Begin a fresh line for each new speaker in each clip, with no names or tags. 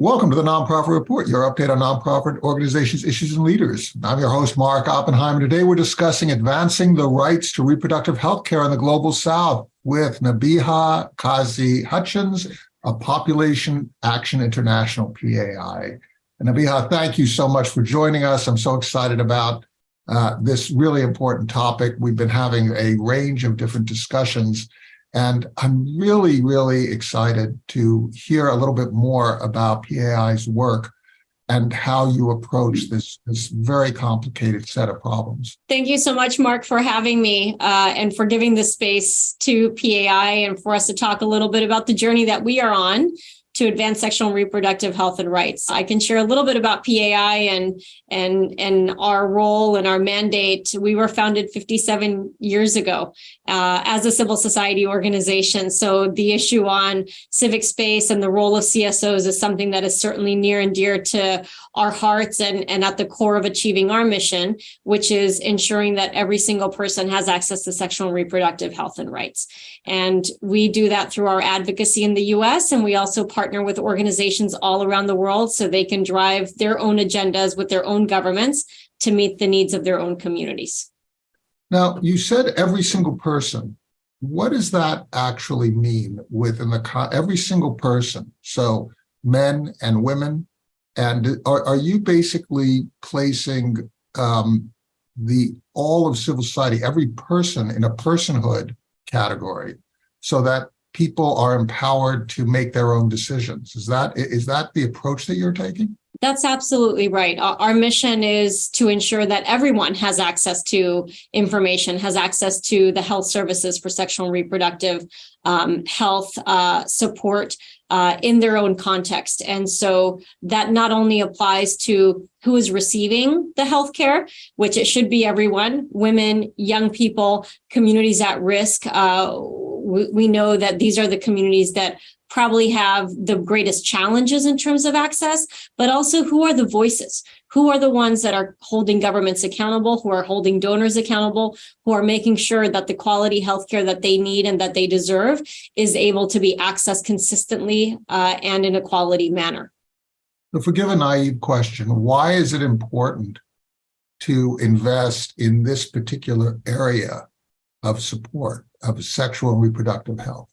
Welcome to the Nonprofit Report, your update on nonprofit organizations, issues, and leaders. I'm your host, Mark Oppenheimer. Today, we're discussing advancing the rights to reproductive health care in the Global South with Nabeeha Kazi Hutchins of Population Action International, PAI. And Nabeeha, thank you so much for joining us. I'm so excited about uh, this really important topic. We've been having a range of different discussions and I'm really, really excited to hear a little bit more about PAI's work and how you approach this, this very complicated set of problems.
Thank you so much, Mark, for having me uh, and for giving the space to PAI and for us to talk a little bit about the journey that we are on to advance sexual and reproductive health and rights. I can share a little bit about PAI and and and our role and our mandate. We were founded 57 years ago uh, as a civil society organization. So the issue on civic space and the role of CSOs is something that is certainly near and dear to our hearts and, and at the core of achieving our mission, which is ensuring that every single person has access to sexual and reproductive health and rights. And we do that through our advocacy in the US, and we also partner with organizations all around the world so they can drive their own agendas with their own governments to meet the needs of their own communities.
Now, you said every single person. What does that actually mean within the every single person? So men and women, and are, are you basically placing um, the all of civil society, every person in a personhood category, so that people are empowered to make their own decisions? Is that is that the approach that you're taking?
That's absolutely right. Our mission is to ensure that everyone has access to information, has access to the health services for sexual and reproductive um, health uh, support uh, in their own context. And so that not only applies to who is receiving the healthcare, which it should be everyone, women, young people, communities at risk. Uh, we, we know that these are the communities that probably have the greatest challenges in terms of access, but also who are the voices? Who are the ones that are holding governments accountable, who are holding donors accountable, who are making sure that the quality healthcare that they need and that they deserve is able to be accessed consistently uh, and in a quality manner.
So forgive a naive question, why is it important to invest in this particular area of support of sexual and reproductive health?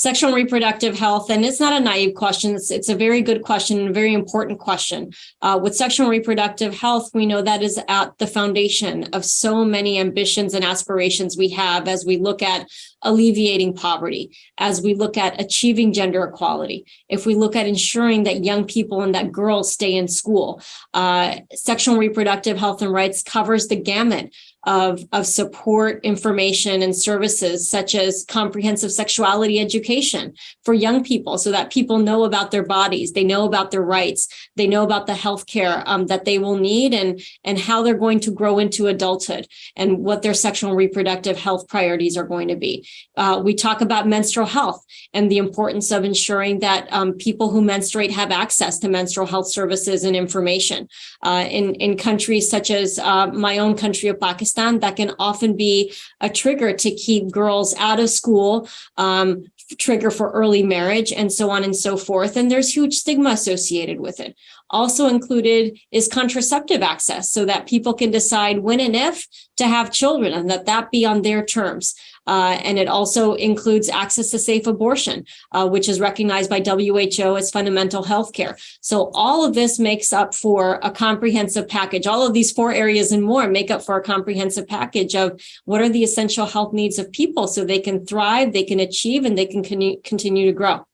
sexual and reproductive health, and it's not a naive question. It's, it's a very good question a very important question. Uh, with sexual and reproductive health, we know that is at the foundation of so many ambitions and aspirations we have as we look at alleviating poverty, as we look at achieving gender equality, if we look at ensuring that young people and that girls stay in school. Uh, sexual and reproductive health and rights covers the gamut of, of support information and services such as comprehensive sexuality education for young people so that people know about their bodies, they know about their rights, they know about the health care um, that they will need and, and how they're going to grow into adulthood and what their sexual and reproductive health priorities are going to be. Uh, we talk about menstrual health and the importance of ensuring that um, people who menstruate have access to menstrual health services and information. Uh, in, in countries such as uh, my own country of Pakistan, That can often be a trigger to keep girls out of school, um, trigger for early marriage and so on and so forth. And there's huge stigma associated with it. Also included is contraceptive access so that people can decide when and if to have children and that that be on their terms. Uh, and it also includes access to safe abortion, uh, which is recognized by WHO as fundamental health care. So all of this makes up for a comprehensive package. All of these four areas and more make up for a comprehensive package of what are the essential health needs of people so they can thrive, they can achieve, and they can continue to grow.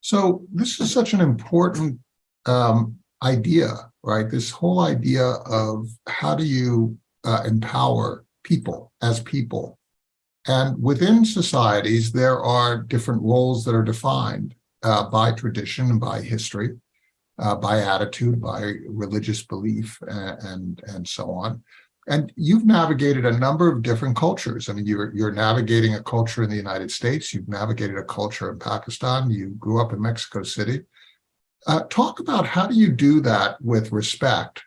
So this is such an important um, idea, right? This whole idea of how do you uh, empower people as people and within societies, there are different roles that are defined uh, by tradition and by history, uh, by attitude, by religious belief, and, and, and so on. And you've navigated a number of different cultures. I mean, you're, you're navigating a culture in the United States. You've navigated a culture in Pakistan. You grew up in Mexico City. Uh, talk about how do you do that with respect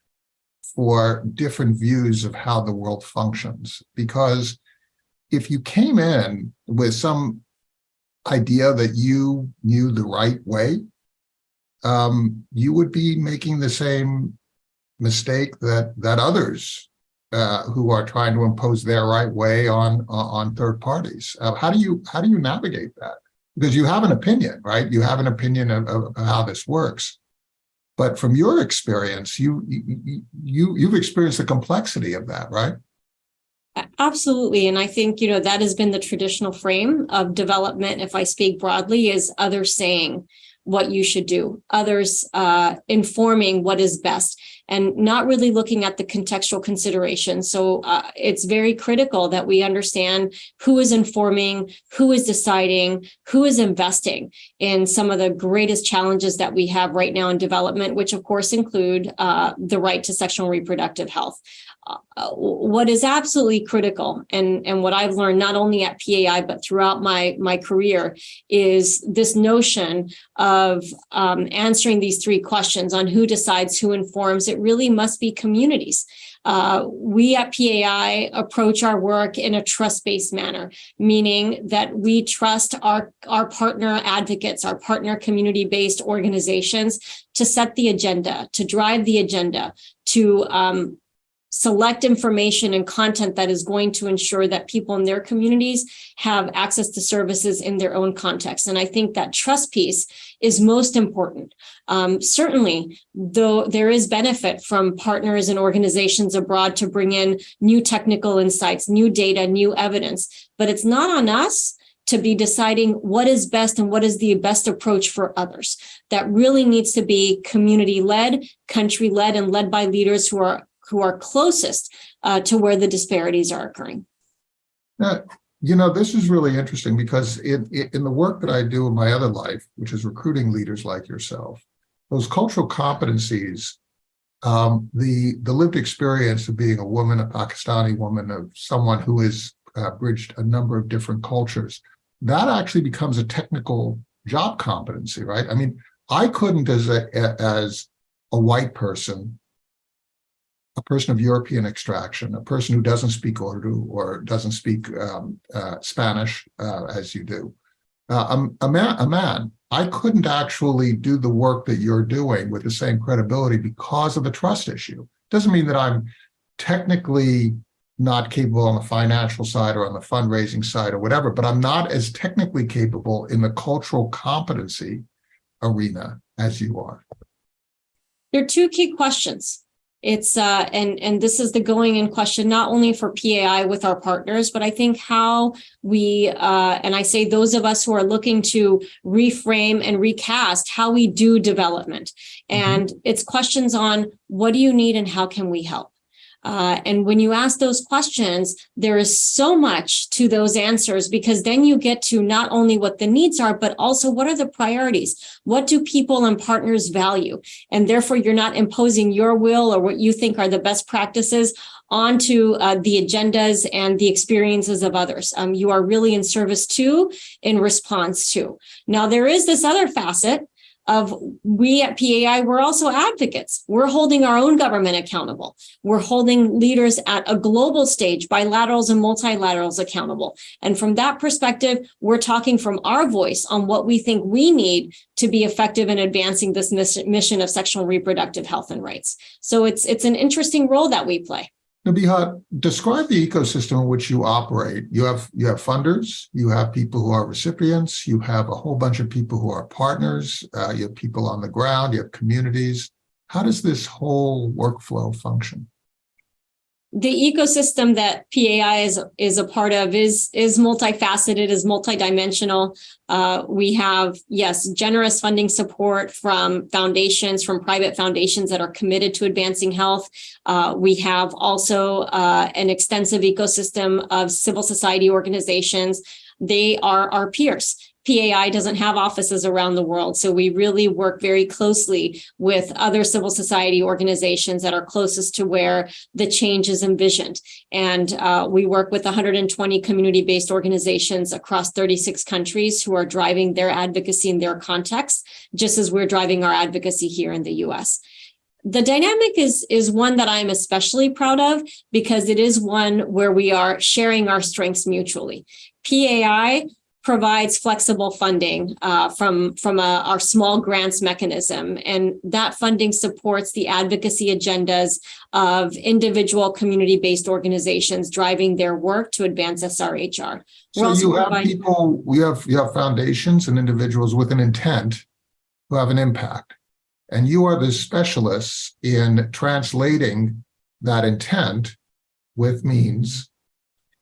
for different views of how the world functions? Because if you came in with some idea that you knew the right way, um, you would be making the same mistake that that others uh, who are trying to impose their right way on on third parties. Uh, how do you how do you navigate that? Because you have an opinion, right? You have an opinion of, of how this works. But from your experience, you you you you've experienced the complexity of that, right?
Absolutely. And I think, you know, that has been the traditional frame of development, if I speak broadly, is others saying what you should do, others uh, informing what is best, and not really looking at the contextual considerations. So uh, it's very critical that we understand who is informing, who is deciding, who is investing in some of the greatest challenges that we have right now in development, which of course include uh, the right to sexual and reproductive health uh, what is absolutely critical and, and what I've learned not only at PAI, but throughout my, my career is this notion of um, answering these three questions on who decides, who informs. It really must be communities. Uh, we at PAI approach our work in a trust-based manner, meaning that we trust our, our partner advocates, our partner community-based organizations to set the agenda, to drive the agenda, to um, select information and content that is going to ensure that people in their communities have access to services in their own context. And I think that trust piece is most important. Um, certainly, though there is benefit from partners and organizations abroad to bring in new technical insights, new data, new evidence, but it's not on us to be deciding what is best and what is the best approach for others. That really needs to be community led, country led, and led by leaders who are who are closest uh, to where the disparities are occurring.
You know, this is really interesting because in, in the work that I do in my other life, which is recruiting leaders like yourself, those cultural competencies, um, the, the lived experience of being a woman, a Pakistani woman, of someone who has uh, bridged a number of different cultures, that actually becomes a technical job competency, right? I mean, I couldn't as a, as a white person a person of European extraction, a person who doesn't speak Urdu or doesn't speak um, uh, Spanish uh, as you do, uh, a, a, man, a man, I couldn't actually do the work that you're doing with the same credibility because of the trust issue. Doesn't mean that I'm technically not capable on the financial side or on the fundraising side or whatever, but I'm not as technically capable in the cultural competency arena as you are.
There are two key questions it's uh and and this is the going in question not only for PAI with our partners but I think how we uh and I say those of us who are looking to reframe and recast how we do development mm-hmm. and mm -hmm. it's questions on what do you need and how can we help uh, and when you ask those questions, there is so much to those answers because then you get to not only what the needs are, but also what are the priorities? What do people and partners value? And therefore, you're not imposing your will or what you think are the best practices onto uh, the agendas and the experiences of others. Um, you are really in service to, in response to. Now, there is this other facet of we at PAI, we're also advocates. We're holding our own government accountable. We're holding leaders at a global stage, bilaterals and multilaterals accountable. And from that perspective, we're talking from our voice on what we think we need to be effective in advancing this mission of sexual reproductive health and rights. So it's, it's an interesting role that we play.
Nabeeha, describe the ecosystem in which you operate. You have you have funders, you have people who are recipients, you have a whole bunch of people who are partners, uh, you have people on the ground, you have communities. How does this whole workflow function?
The ecosystem that PAI is is a part of is is multifaceted, is multidimensional. Uh, we have yes, generous funding support from foundations, from private foundations that are committed to advancing health. Uh, we have also uh, an extensive ecosystem of civil society organizations. They are our peers. PAI doesn't have offices around the world. So we really work very closely with other civil society organizations that are closest to where the change is envisioned. And uh, we work with 120 community-based organizations across 36 countries who are driving their advocacy in their context, just as we're driving our advocacy here in the US the dynamic is is one that I'm especially proud of because it is one where we are sharing our strengths mutually. PAI provides flexible funding uh, from, from a- our small grants mechanism. And that funding supports the advocacy agendas of individual community-based organizations driving their work to advance SRHR. We're
So you have people, we have, you have foundations and individuals with an intent who have an impact. And you are the specialists in translating that intent with means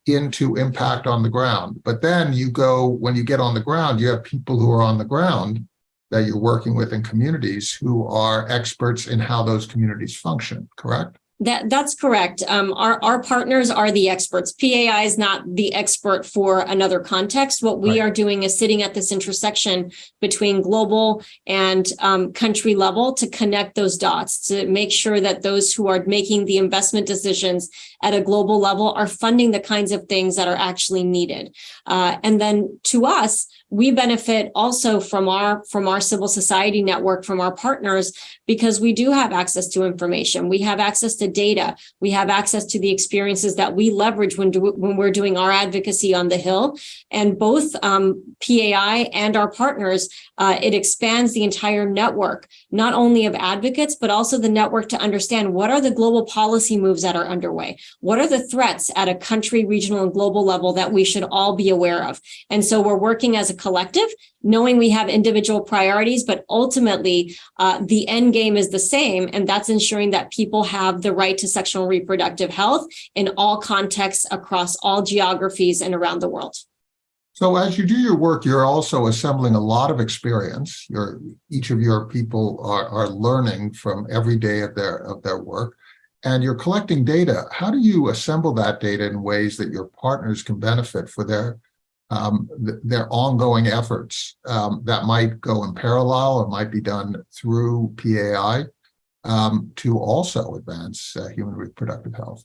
into impact on the ground. But then you go, when you get on the ground, you have people who are on the ground that you're working with in communities who are experts in how those communities function, correct?
That, that's correct. Um, our, our partners are the experts. PAI is not the expert for another context. What we
Right.
are doing is sitting at this intersection between global and um, country level to connect those dots, to make sure that those who are making the investment decisions at a global level are funding the kinds of things that are actually needed. Uh, and then to us, we benefit also from our, from our civil society network, from our partners, because we do have access to information. We have access to data. We have access to the experiences that we leverage when, do, when we're doing our advocacy on the Hill. And both um, PAI and our partners, uh, it expands the entire network, not only of advocates, but also the network to understand what are the global policy moves that are underway? What are the threats at a country, regional, and global level that we should all be aware of? And so we're working as a collective, knowing we have individual priorities, but ultimately uh, the end game is the same, and that's ensuring that people have the right to sexual reproductive health in all contexts across all geographies and around the world.
So as you do your work, you're also assembling a lot of experience. Your each of your people are, are learning from every day of their of their work. And you're collecting data. How do you assemble that data in ways that your partners can benefit for their um, th- their ongoing efforts um, that might go in parallel or might be done through PAI um, to also advance uh, human reproductive health?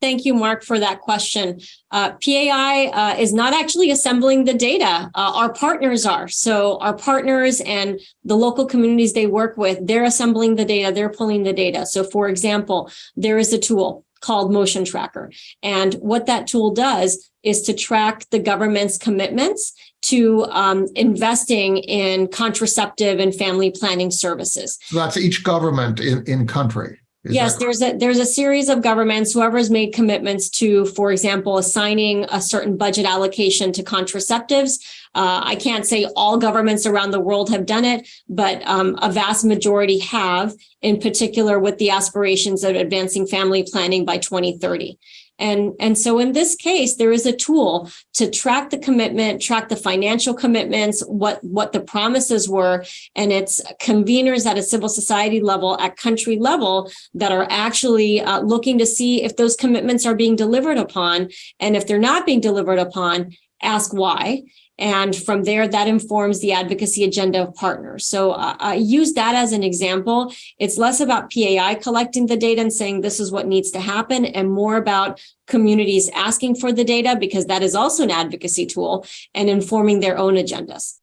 Thank you, Mark, for that question. Uh, PAI uh, is not actually assembling the data. Uh, our partners are. So our partners and the local communities they work with, they're assembling the data, they're pulling the data. So for example, there is a tool called Motion Tracker. And what that tool does is to track the government's commitments to um, investing in contraceptive and family planning services.
So that's each government in, in country. Is
Yes, there's a, there's a series of governments, whoever's made commitments to, for example, assigning a certain budget allocation to contraceptives. Uh, I can't say all governments around the world have done it, but um, a vast majority have, in particular with the aspirations of advancing family planning by 2030. And, and so in this case, there is a tool to track the commitment, track the financial commitments, what, what the promises were, and it's conveners at a civil society level, at country level, that are actually uh, looking to see if those commitments are being delivered upon. And if they're not being delivered upon, ask why. And from there, that informs the advocacy agenda of partners. So uh, I use that as an example. It's less about PAI collecting the data and saying this is what needs to happen and more about communities asking for the data because that is also an advocacy tool and informing their own agendas.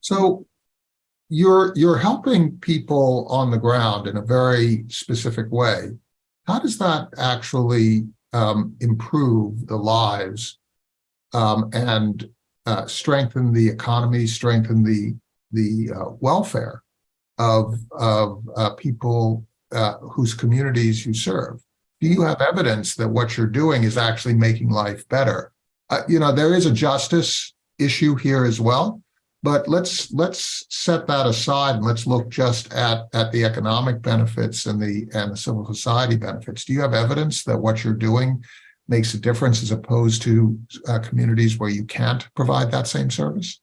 So you're you're helping people on the ground in a very specific way. How does that actually um, improve the lives um, and uh, strengthen the economy, strengthen the the uh, welfare of of uh, people uh, whose communities you serve? Do you have evidence that what you're doing is actually making life better? Uh, you know, there is a justice issue here as well. But let's let's set that aside and let's look just at at the economic benefits and the and the civil society benefits. Do you have evidence that what you're doing makes a difference as opposed to uh, communities where you can't provide that same service?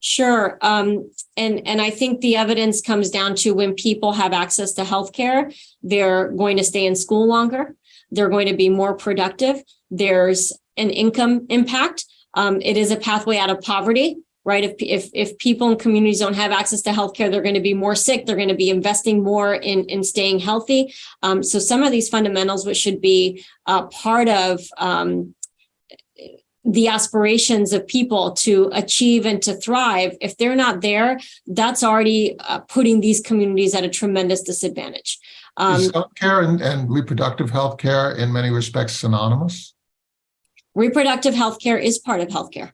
Sure. Um, and, and I think the evidence comes down to when people have access to healthcare, they're going to stay in school longer. They're going to be more productive. There's an income impact. Um, it is a pathway out of poverty, right? If, if, if people in communities don't have access to healthcare, they're going to be more sick. They're going to be investing more in, in staying healthy. Um, so some of these fundamentals, which should be uh, part of um, the aspirations of people to achieve and to thrive, if they're not there, that's already uh, putting these communities at a tremendous disadvantage. Um,
is healthcare and, and reproductive health care in many respects synonymous?
reproductive health care is part of healthcare.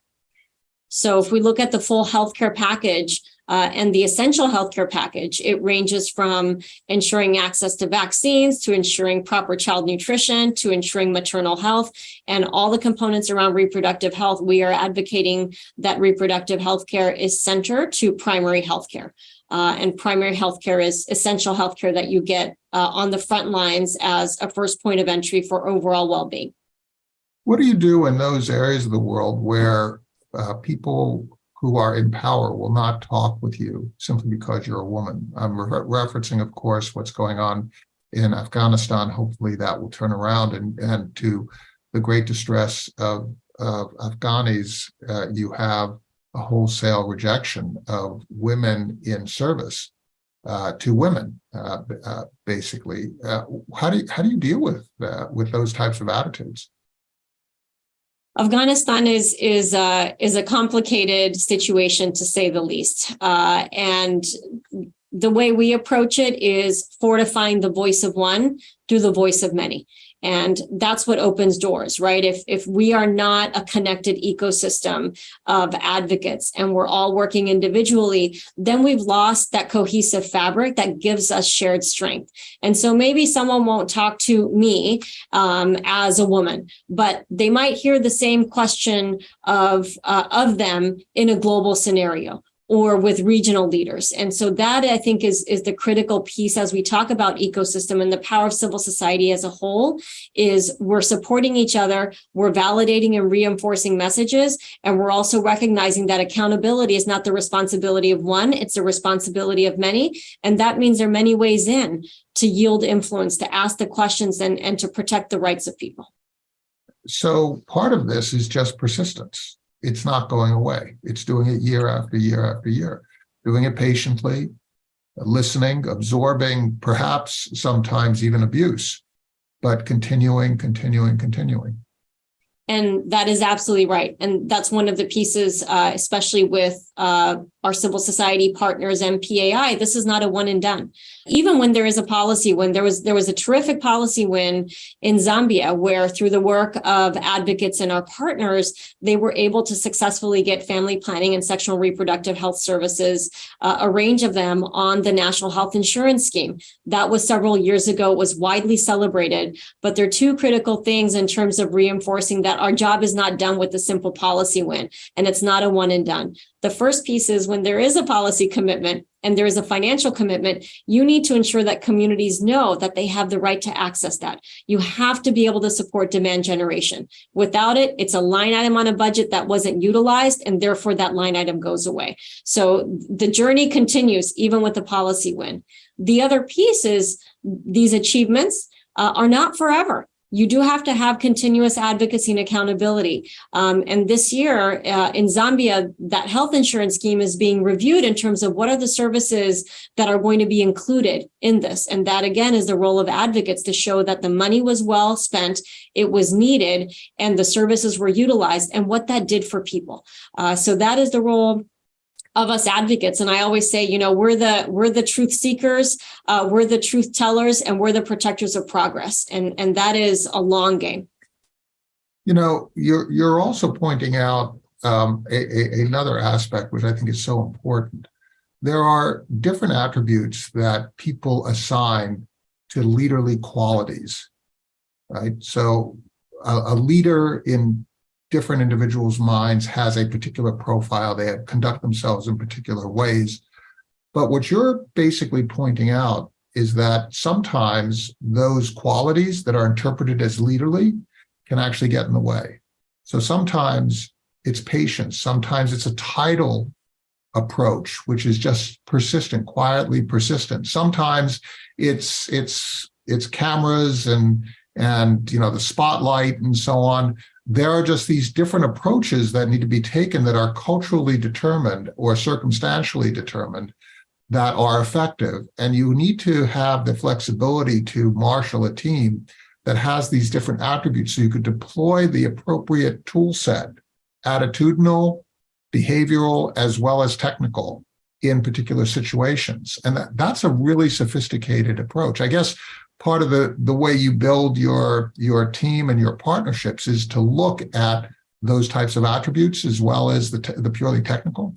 So if we look at the full healthcare package, uh, and the essential healthcare package, it ranges from ensuring access to vaccines, to ensuring proper child nutrition, to ensuring maternal health, and all the components around reproductive health. We are advocating that reproductive healthcare is center to primary healthcare. Uh, and primary healthcare is essential healthcare that you get uh, on the front lines as a first point of entry for overall well-being.
What do you do in those areas of the world where uh, people who are in power will not talk with you simply because you're a woman. I'm re referencing, of course, what's going on in Afghanistan. Hopefully that will turn around and, and to the great distress of, of Afghanis, uh, you have a wholesale rejection of women in service uh, to women, uh, uh basically. Uh, how do you, how do you deal with with those types of attitudes?
Afghanistan is is uh, is a complicated situation to say the least, uh, and the way we approach it is fortifying the voice of one through the voice of many. And that's what opens doors, right? If, if we are not a connected ecosystem of advocates and we're all working individually, then we've lost that cohesive fabric that gives us shared strength. And so maybe someone won't talk to me um, as a woman, but they might hear the same question of, uh, of them in a global scenario or with regional leaders. And so that I think is, is the critical piece as we talk about ecosystem and the power of civil society as a whole is we're supporting each other, we're validating and reinforcing messages, and we're also recognizing that accountability is not the responsibility of one, it's the responsibility of many. And that means there are many ways in to yield influence, to ask the questions and, and to protect the rights of people.
So part of this is just persistence it's not going away. It's doing it year after year after year, doing it patiently, listening, absorbing, perhaps sometimes even abuse, but continuing, continuing, continuing.
And that is absolutely right. And that's one of the pieces, uh, especially with uh, our civil society partners and PAI, this is not a one and done. Even when there is a policy win, there was there was a terrific policy win in Zambia where through the work of advocates and our partners, they were able to successfully get family planning and sexual reproductive health services, uh, a range of them on the national health insurance scheme. That was several years ago, it was widely celebrated, but there are two critical things in terms of reinforcing that our job is not done with the simple policy win and it's not a one and done. The first piece is when there is a policy commitment and there is a financial commitment, you need to ensure that communities know that they have the right to access that. You have to be able to support demand generation. Without it, it's a line item on a budget that wasn't utilized and therefore that line item goes away. So the journey continues even with the policy win. The other piece is these achievements uh, are not forever you do have to have continuous advocacy and accountability. Um, and this year uh, in Zambia, that health insurance scheme is being reviewed in terms of what are the services that are going to be included in this. And that again is the role of advocates to show that the money was well spent, it was needed, and the services were utilized and what that did for people. Uh, so that is the role of us advocates. And I always say, you know, we're the we're the truth seekers, uh, we're the truth tellers, and we're the protectors of progress. And and that is a long game.
You know, you're you're also pointing out um, a, a, another aspect which I think is so important. There are different attributes that people assign to leaderly qualities, right? So a, a leader in different individuals' minds has a particular profile. They conduct themselves in particular ways. But what you're basically pointing out is that sometimes those qualities that are interpreted as leaderly can actually get in the way. So sometimes it's patience. Sometimes it's a title approach, which is just persistent, quietly persistent. Sometimes it's it's it's cameras and and you know the spotlight and so on there are just these different approaches that need to be taken that are culturally determined or circumstantially determined that are effective. And you need to have the flexibility to marshal a team that has these different attributes so you could deploy the appropriate tool set, attitudinal, behavioral, as well as technical in particular situations. And that, that's a really sophisticated approach. I guess part of the, the way you build your, your team and your partnerships is to look at those types of attributes as well as the, the purely technical?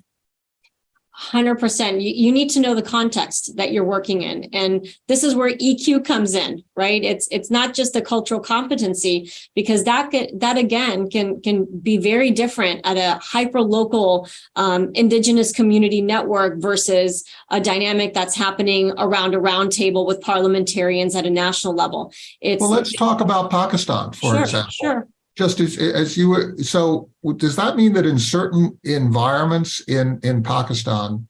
Hundred percent. You, you need to know the context that you're working in. And this is where EQ comes in, right? It's, it's not just a cultural competency because that, that again can, can be very different at a hyper local um, indigenous community network versus a dynamic that's happening around a round table with parliamentarians at a national level. It's
Well, let's talk about Pakistan, for
sure,
example.
sure.
Just as, as you were, so does that mean that in certain environments in, in Pakistan,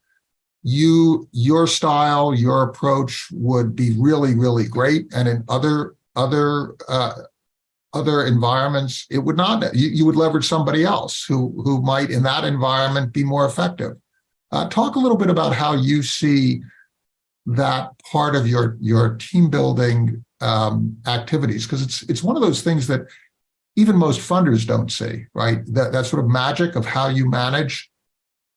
you, your style, your approach would be really, really great, and in other, other, uh, other environments, it would not, you, you would leverage somebody else who, who might in that environment be more effective. Uh, talk a little bit about how you see that part of your, your team building, um, activities, because it's, it's one of those things that even most funders don't see, right? That, that sort of magic of how you manage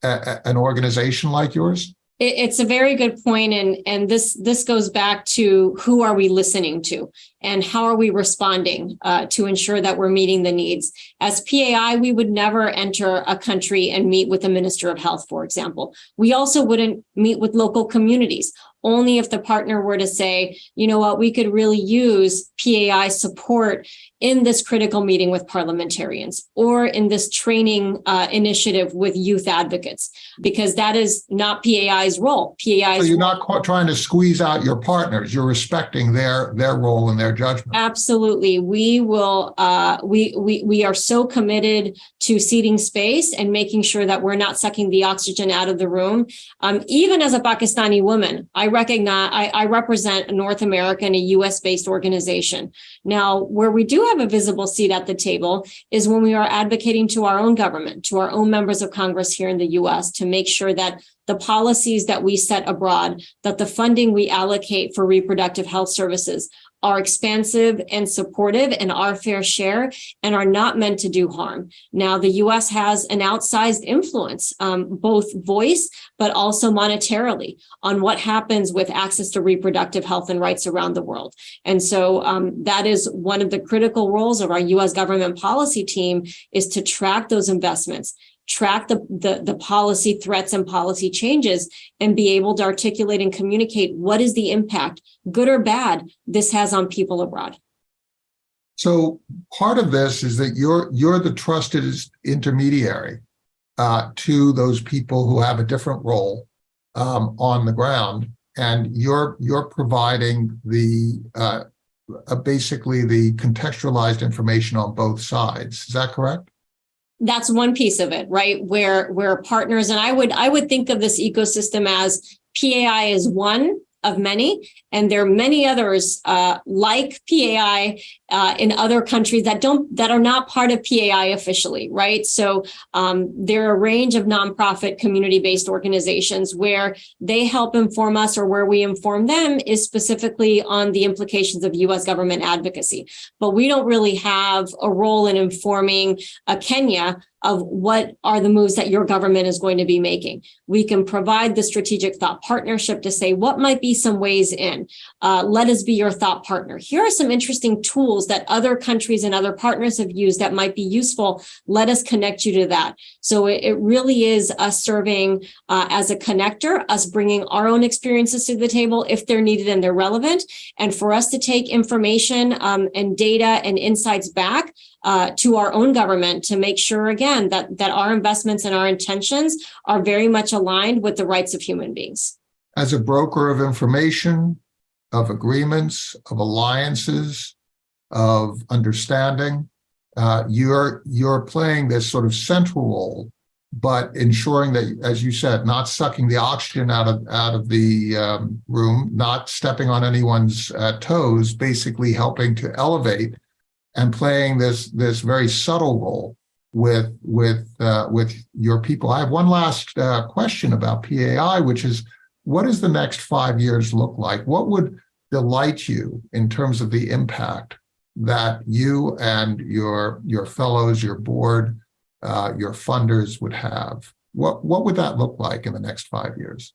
a, a- an organization like yours.
It, it's a very good point, and and this this goes back to who are we listening to, and how are we responding uh, to ensure that we're meeting the needs. As PAI, we would never enter a country and meet with the Minister of Health, for example. We also wouldn't meet with local communities. Only if the partner were to say, you know what, we could really use PAI support in this critical meeting with parliamentarians or in this training uh, initiative with youth advocates, because that is not PAI's role.
So you're not trying to squeeze out your partners. You're respecting their, their role and their judgment.
Absolutely. We will, uh, we, we, we are so committed to seating space and making sure that we're not sucking the oxygen out of the room. Um, even as a Pakistani woman, I recognize, I, I represent a North American, a US based organization. Now, where we do have a visible seat at the table is when we are advocating to our own government, to our own members of Congress here in the US to make sure that the policies that we set abroad, that the funding we allocate for reproductive health services are expansive and supportive and our fair share and are not meant to do harm. Now, the US has an outsized influence, um, both voice, but also monetarily on what happens with access to reproductive health and rights around the world. And so um, that is one of the critical roles of our US government policy team is to track those investments track the, the, the policy threats and policy changes and be able to articulate and communicate what is the impact, good or bad, this has on people abroad.
So part of this is that you're, you're the trusted intermediary uh, to those people who have a different role um, on the ground. And you're, you're providing the, uh, uh, basically the contextualized information on both sides. Is that correct?
That's one piece of it, right? Where, where partners, and I would, I would think of this ecosystem as PAI is one of many, and there are many others uh, like PAI uh, in other countries that don't that are not part of PAI officially, right? So um, there are a range of nonprofit community-based organizations where they help inform us, or where we inform them is specifically on the implications of U.S. government advocacy. But we don't really have a role in informing Kenya of what are the moves that your government is going to be making. We can provide the strategic thought partnership to say what might be some ways in. Uh, let us be your thought partner. Here are some interesting tools that other countries and other partners have used that might be useful. Let us connect you to that. So it, it really is us serving uh, as a connector, us bringing our own experiences to the table if they're needed and they're relevant, and for us to take information um, and data and insights back uh, to our own government to make sure, again, that, that our investments and our intentions are very much aligned with the rights of human beings.
As a broker of information, of agreements, of alliances, of understanding, uh, you're, you're playing this sort of central role, but ensuring that, as you said, not sucking the oxygen out of, out of the um, room, not stepping on anyone's uh, toes, basically helping to elevate and playing this this very subtle role with with uh, with your people. I have one last uh, question about PAI, which is what does the next five years look like? What would delight you in terms of the impact that you and your your fellows, your board, uh, your funders would have? What what would that look like in the next five years?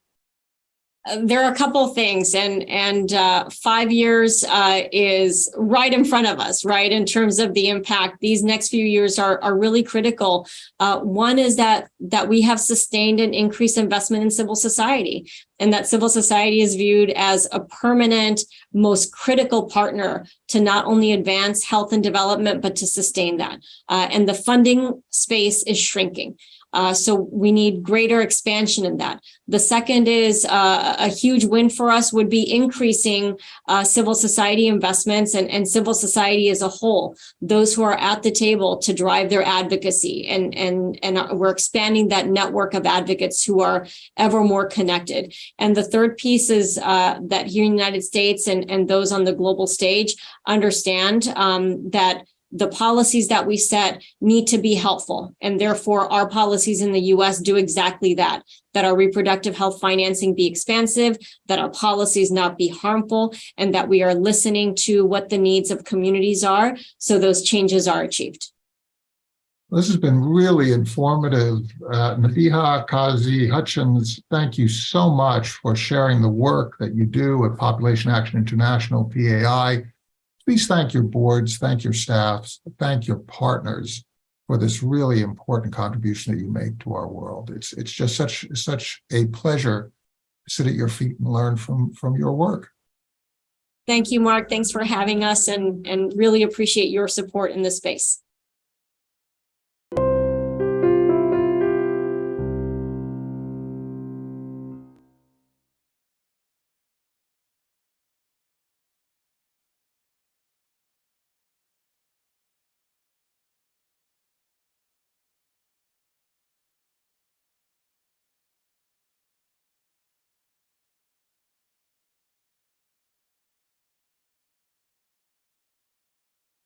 There are a couple things and, and, uh, five years, uh, is right in front of us, right? In terms of the impact, these next few years are, are really critical. Uh, one is that, that we have sustained an increased investment in civil society and that civil society is viewed as a permanent, most critical partner to not only advance health and development, but to sustain that. Uh, and the funding space is shrinking. Uh, so we need greater expansion in that. The second is uh, a huge win for us would be increasing uh, civil society investments and, and civil society as a whole, those who are at the table to drive their advocacy. And, and, and uh, we're expanding that network of advocates who are ever more connected. And the third piece is uh, that here in the United States and, and those on the global stage understand um, that the policies that we set need to be helpful. And therefore, our policies in the US do exactly that, that our reproductive health financing be expansive, that our policies not be harmful, and that we are listening to what the needs of communities are so those changes are achieved.
This has been really informative. Uh, Nabeeha Kazi Hutchins, thank you so much for sharing the work that you do at Population Action International, PAI. Please thank your boards, thank your staffs, thank your partners for this really important contribution that you make to our world. It's, it's just such, such a pleasure to sit at your feet and learn from, from your work.
Thank you, Mark. Thanks for having us and, and really appreciate your support in this space.